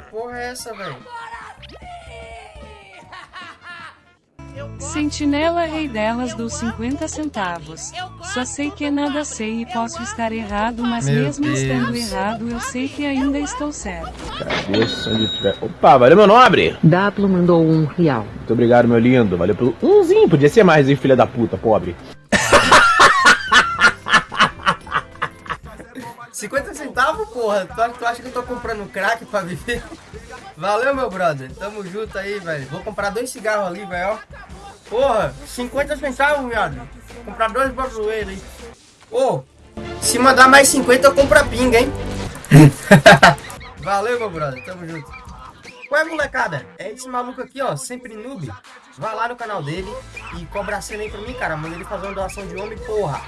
porra é essa, velho? Sentinela Rei delas dos 50 centavos. Só sei que nada sei e posso estar errado, mas Meu mesmo Deus. estando errado, eu sei que ainda estou certo. Cabeça onde tiver. Opa, valeu, meu nobre! Daplo mandou um real. Muito obrigado, meu lindo. Valeu pelo umzinho. Podia ser mais, hein, filha da puta, pobre. 50 centavos, porra. Tu, tu acha que eu tô comprando crack pra viver? Valeu, meu brother. Tamo junto aí, velho. Vou comprar dois cigarros ali, velho. Porra, 50 centavos, viado. Comprar dois brasileiros aí. Ô, se mandar mais 50, eu compro a pinga, hein? Valeu, meu brother. Tamo junto. Ué, molecada, é esse maluco aqui, ó, sempre noob. Vai lá no canal dele e cobra a cena aí pra mim, cara. Manda ele fazer uma doação de homem, porra.